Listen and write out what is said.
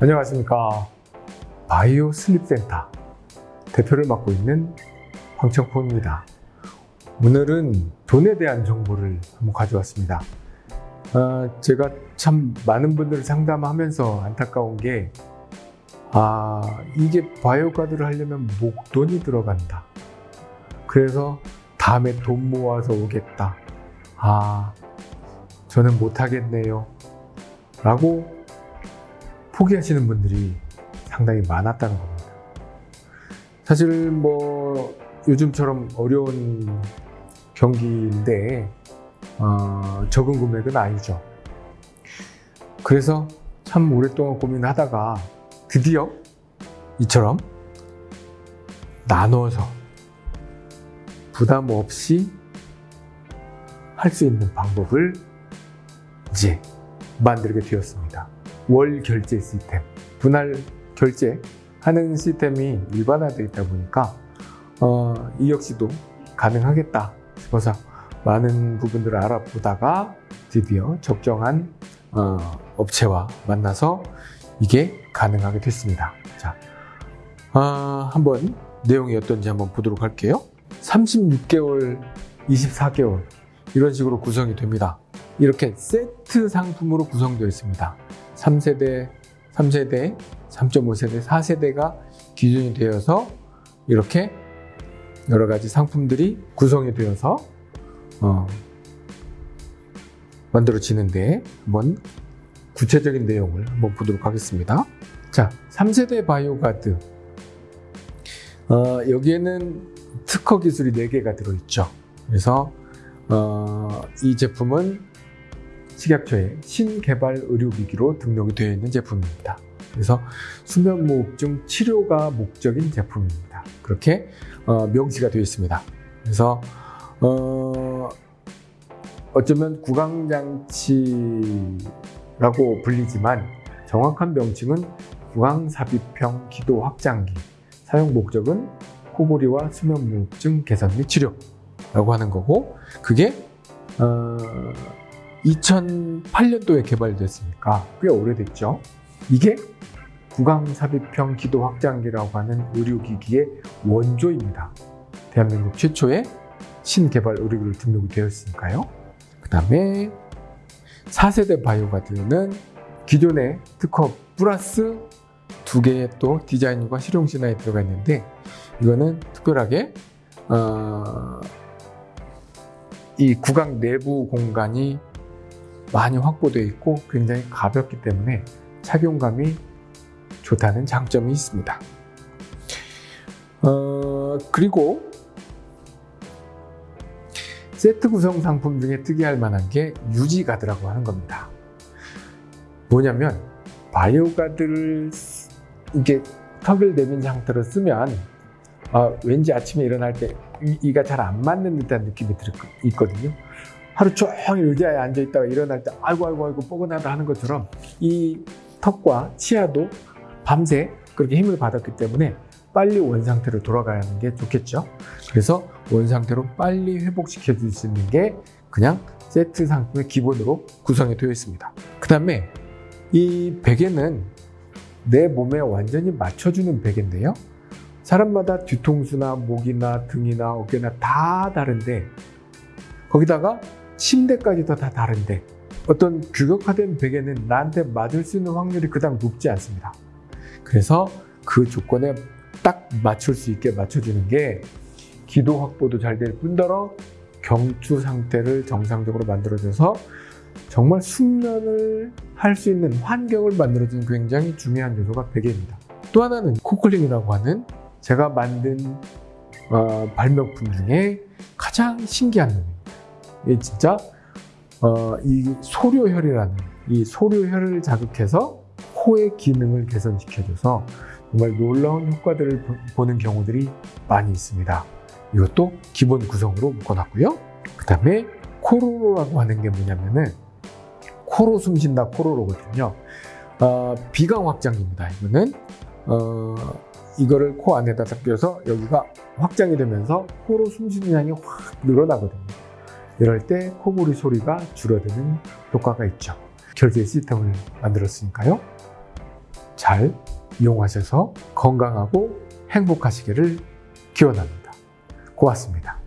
안녕하십니까. 바이오 슬립센터 대표를 맡고 있는 황청포입니다. 오늘은 돈에 대한 정보를 한번 가져왔습니다. 아, 제가 참 많은 분들을 상담하면서 안타까운 게 아, 이게 바이오 카드를 하려면 목돈이 들어간다. 그래서 다음에 돈 모아서 오겠다. 아 저는 못하겠네요. 라고 포기하시는 분들이 상당히 많았다는 겁니다. 사실 뭐 요즘처럼 어려운 경기인데 어, 적은 금액은 아니죠. 그래서 참 오랫동안 고민하다가 드디어 이처럼 나눠서 부담 없이 할 수 있는 방법을 이제 만들게 되었습니다. 월 결제 시스템, 분할 결제 하는 시스템이 일반화되어 있다 보니까 어, 이 역시도 가능하겠다 싶어서 많은 부분들을 알아보다가 드디어 적정한 어, 업체와 만나서 이게 가능하게 됐습니다. 자, 어, 한번 내용이 어떤지 한번 보도록 할게요. 36개월, 24개월 이런 식으로 구성이 됩니다. 이렇게 세트 상품으로 구성되어 있습니다. 3세대, 3세대, 3.5세대, 4세대가 기준이 되어서 이렇게 여러 가지 상품들이 구성이 되어서 어, 만들어지는데 한번 구체적인 내용을 한번 보도록 하겠습니다. 자, 3세대 바이오가드 어, 여기에는 특허 기술이 4개가 들어있죠. 그래서 어, 이 제품은 식약처의 신개발 의료기기로 등록이 되어 있는 제품입니다. 그래서 수면무호흡증 치료가 목적인 제품입니다. 그렇게 어, 명시가 되어 있습니다. 그래서 어, 어쩌면 구강장치라고 불리지만 정확한 명칭은 구강삽입형 기도 확장기 사용 목적은 코골이와 수면무호흡증 개선 및 치료라고 하는 거고 그게 어, 2008년도에 개발됐으니까 꽤 오래됐죠. 이게 구강삽입형 기도 확장기라고 하는 의료기기의 원조입니다. 대한민국 최초의 신개발 의료기를 등록이 되었으니까요. 그 다음에 4세대 바이오가드는 기존의 특허 플러스 두 개의 또 디자인과 실용 진화에 들어가 있는데 이거는 특별하게 어, 이 구강 내부 공간이 많이 확보되어 있고 굉장히 가볍기 때문에 착용감이 좋다는 장점이 있습니다. 어, 그리고 세트 구성 상품 중에 특이할 만한 게 유지가드라고 하는 겁니다. 뭐냐면 바이오가드를 이게 턱을 내민 상태로 쓰면 어, 왠지 아침에 일어날 때 이, 가 잘 안 맞는 듯한 느낌이 들, 있거든요. 하루 종일 의자에 앉아 있다가 일어날 때 아이고 아이고 아이고 뻐근하다 하는 것처럼 이 턱과 치아도 밤새 그렇게 힘을 받았기 때문에 빨리 원상태로 돌아가는 게 좋겠죠. 그래서 원상태로 빨리 회복시켜 줄 수 있는 게 그냥 세트 상품의 기본으로 구성이 되어 있습니다. 그 다음에 이 베개는 내 몸에 완전히 맞춰주는 베개인데요. 사람마다 뒤통수나 목이나 등이나 어깨나 다 다른데 거기다가 침대까지도 다 다른데 어떤 규격화된 베개는 나한테 맞을 수 있는 확률이 그닥 높지 않습니다. 그래서 그 조건에 딱 맞출 수 있게 맞춰주는 게 기도 확보도 잘 될 뿐더러 경추 상태를 정상적으로 만들어줘서 정말 숙면을 할 수 있는 환경을 만들어주는 굉장히 중요한 요소가 베개입니다. 또 하나는 코클링이라고 하는 제가 만든 어, 발명품 중에 가장 신기한 놈입니다. 이 진짜 어, 이 소료혈이라는 이 소료혈을 자극해서 코의 기능을 개선시켜줘서 정말 놀라운 효과들을 보는 경우들이 많이 있습니다. 이것도 기본 구성으로 묶어놨고요. 그 다음에 코로로라고 하는 게 뭐냐면은 코로 숨쉰다 코로로거든요. 어, 비강 확장기입니다. 이거는 어, 이거를 코 안에다 딱 껴서 여기가 확장이 되면서 코로 숨쉬는 양이 확 늘어나거든요. 이럴 때 코골이 소리가 줄어드는 효과가 있죠. 결제 시스템을 만들었으니까요. 잘 이용하셔서 건강하고 행복하시기를 기원합니다. 고맙습니다.